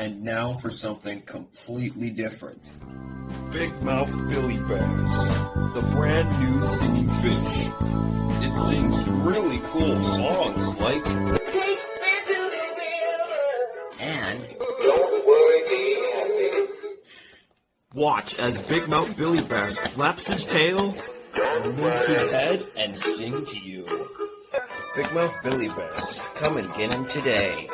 And now for something completely different. Big Mouth Billy Bass, the brand new singing fish. It sings really cool songs like. And Watch as Big Mouth Billy Bass flaps his tail, moves his head and sing to you. Big Mouth Billy Bass, come and get him today.